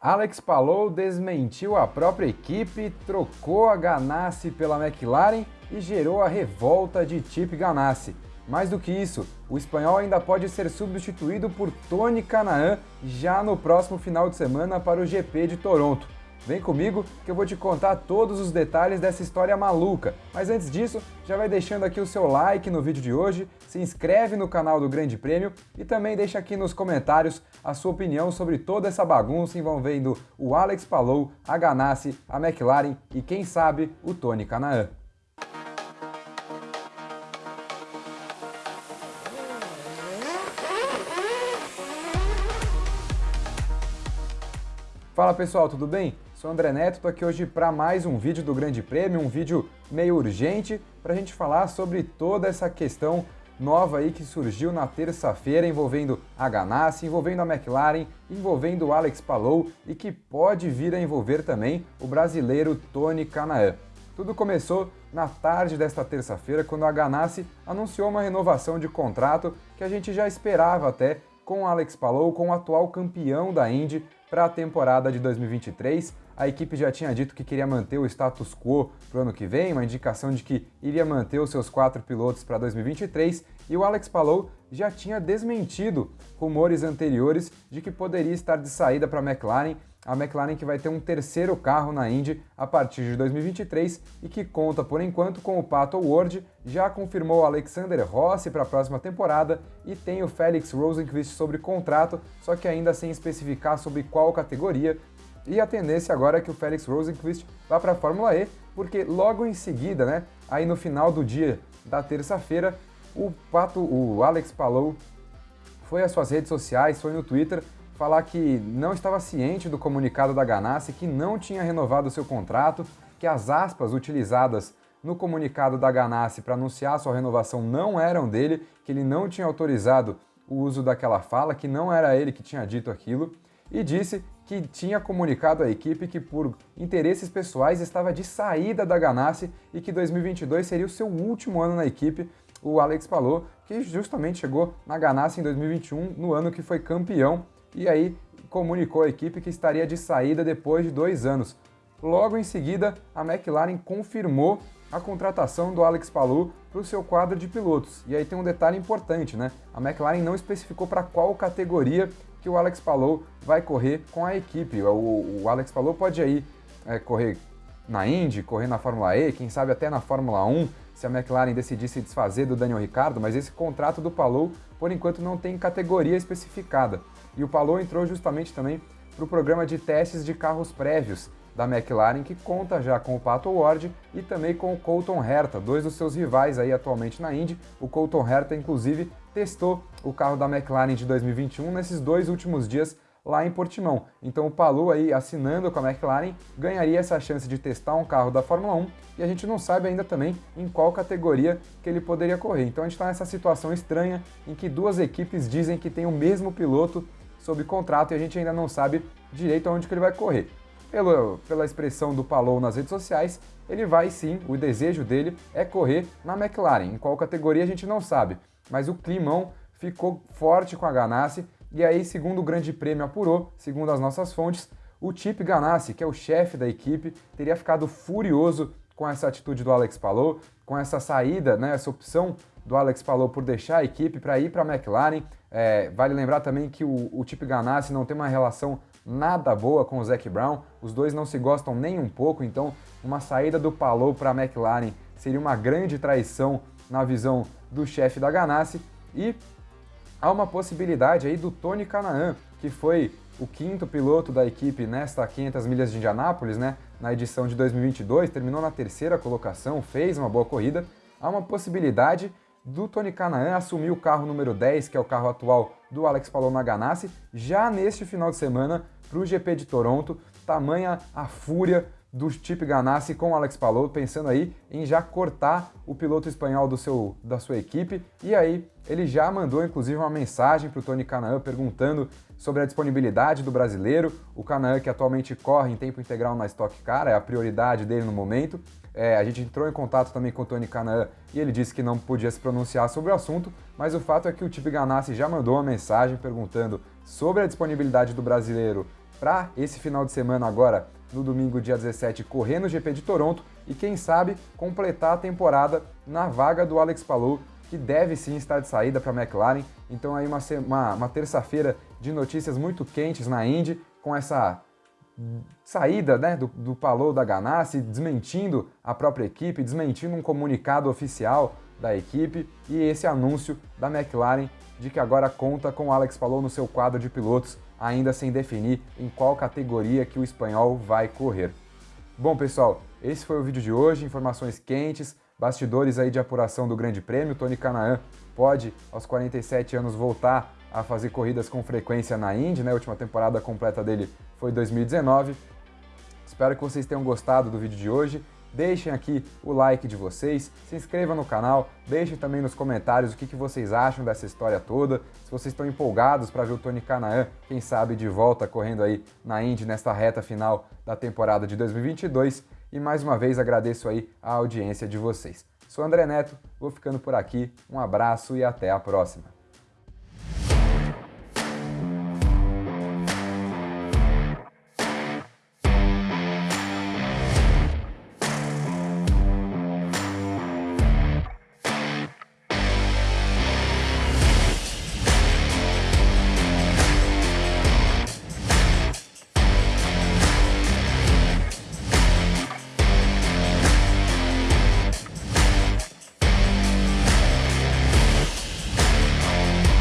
Alex Palou desmentiu a própria equipe, trocou a Ganassi pela McLaren e gerou a revolta de Chip Ganassi. Mais do que isso, o espanhol ainda pode ser substituído por Tony Canaan já no próximo final de semana para o GP de Toronto. Vem comigo que eu vou te contar todos os detalhes dessa história maluca. Mas antes disso, já vai deixando aqui o seu like no vídeo de hoje, se inscreve no canal do Grande Prêmio e também deixa aqui nos comentários a sua opinião sobre toda essa bagunça envolvendo o Alex Palou, a Ganassi, a McLaren e quem sabe o Tony Canaan. Fala pessoal, tudo bem? Sou André Neto, estou aqui hoje para mais um vídeo do Grande Prêmio, um vídeo meio urgente para a gente falar sobre toda essa questão nova aí que surgiu na terça-feira envolvendo a Ganassi, envolvendo a McLaren, envolvendo o Alex Palou e que pode vir a envolver também o brasileiro Tony Canaan. Tudo começou na tarde desta terça-feira quando a Ganassi anunciou uma renovação de contrato que a gente já esperava até com o Alex Palou, com o atual campeão da Indy para a temporada de 2023. A equipe já tinha dito que queria manter o status quo para o ano que vem, uma indicação de que iria manter os seus quatro pilotos para 2023, e o Alex Palou já tinha desmentido rumores anteriores de que poderia estar de saída para a McLaren a McLaren que vai ter um terceiro carro na Indy a partir de 2023 e que conta por enquanto com o Pato Ward, já confirmou Alexander Rossi para a próxima temporada e tem o Felix Rosenqvist sobre contrato, só que ainda sem especificar sobre qual categoria. E a tendência agora é que o Felix Rosenqvist vá para a Fórmula E, porque logo em seguida, né, aí no final do dia da terça-feira, o Pato, o Alex Palou foi às suas redes sociais, foi no Twitter falar que não estava ciente do comunicado da Ganassi, que não tinha renovado seu contrato, que as aspas utilizadas no comunicado da Ganassi para anunciar sua renovação não eram dele, que ele não tinha autorizado o uso daquela fala, que não era ele que tinha dito aquilo, e disse que tinha comunicado à equipe que por interesses pessoais estava de saída da Ganassi e que 2022 seria o seu último ano na equipe, o Alex falou, que justamente chegou na Ganassi em 2021, no ano que foi campeão e aí comunicou à equipe que estaria de saída depois de dois anos. Logo em seguida, a McLaren confirmou a contratação do Alex Palou para o seu quadro de pilotos. E aí tem um detalhe importante, né? A McLaren não especificou para qual categoria que o Alex Palou vai correr com a equipe. O, o Alex Palou pode aí é, correr na Indy, correr na Fórmula E, quem sabe até na Fórmula 1, se a McLaren decidisse desfazer do Daniel Ricciardo, mas esse contrato do Palou, por enquanto, não tem categoria especificada. E o Palou entrou justamente também para o programa de testes de carros prévios da McLaren, que conta já com o Pato Ward e também com o Colton Herta, dois dos seus rivais aí atualmente na Indy. O Colton Herta, inclusive, testou o carro da McLaren de 2021 nesses dois últimos dias lá em Portimão. Então o Palou aí assinando com a McLaren ganharia essa chance de testar um carro da Fórmula 1 e a gente não sabe ainda também em qual categoria que ele poderia correr. Então a gente está nessa situação estranha em que duas equipes dizem que tem o mesmo piloto sob contrato e a gente ainda não sabe direito aonde que ele vai correr. Pelo, pela expressão do Palou nas redes sociais, ele vai sim, o desejo dele é correr na McLaren. Em qual categoria a gente não sabe, mas o climão ficou forte com a Ganassi e aí, segundo o Grande Prêmio apurou, segundo as nossas fontes, o Chip Ganassi, que é o chefe da equipe, teria ficado furioso com essa atitude do Alex Palou, com essa saída, né, essa opção do Alex Palou por deixar a equipe para ir para a McLaren. É, vale lembrar também que o, o Chip Ganassi não tem uma relação nada boa com o Zac Brown, os dois não se gostam nem um pouco, então uma saída do Palou para a McLaren seria uma grande traição na visão do chefe da Ganassi e há uma possibilidade aí do Tony Canaan, que foi o quinto piloto da equipe nesta 500 milhas de Indianápolis, né, na edição de 2022, terminou na terceira colocação, fez uma boa corrida. Há uma possibilidade do Tony Canaan assumir o carro número 10, que é o carro atual do Alex Palou Ganassi, já neste final de semana para o GP de Toronto. Tamanha a fúria do Chip Ganassi com o Alex Palou, pensando aí em já cortar o piloto espanhol do seu, da sua equipe. E aí ele já mandou inclusive uma mensagem para o Tony Canaan perguntando sobre a disponibilidade do brasileiro. O Canaan que atualmente corre em tempo integral na Stock Car, é a prioridade dele no momento. É, a gente entrou em contato também com o Tony Canaan e ele disse que não podia se pronunciar sobre o assunto, mas o fato é que o Chip Ganassi já mandou uma mensagem perguntando sobre a disponibilidade do brasileiro para esse final de semana agora, no domingo, dia 17, correr no GP de Toronto e, quem sabe, completar a temporada na vaga do Alex Palou, que deve sim estar de saída para a McLaren. Então aí uma, uma, uma terça-feira de notícias muito quentes na Indy, com essa saída né, do, do Palou da Ganassi, desmentindo a própria equipe, desmentindo um comunicado oficial da equipe e esse anúncio da McLaren de que agora conta com Alex Palou no seu quadro de pilotos, ainda sem definir em qual categoria que o espanhol vai correr. Bom, pessoal, esse foi o vídeo de hoje, informações quentes, bastidores aí de apuração do Grande Prêmio. Tony Canaan pode, aos 47 anos, voltar a fazer corridas com frequência na Indy, né? A última temporada completa dele foi 2019. Espero que vocês tenham gostado do vídeo de hoje. Deixem aqui o like de vocês, se inscrevam no canal, deixem também nos comentários o que, que vocês acham dessa história toda, se vocês estão empolgados para ver o Tony Canaan, quem sabe de volta correndo aí na Indy nesta reta final da temporada de 2022. E mais uma vez agradeço aí a audiência de vocês. Sou André Neto, vou ficando por aqui, um abraço e até a próxima.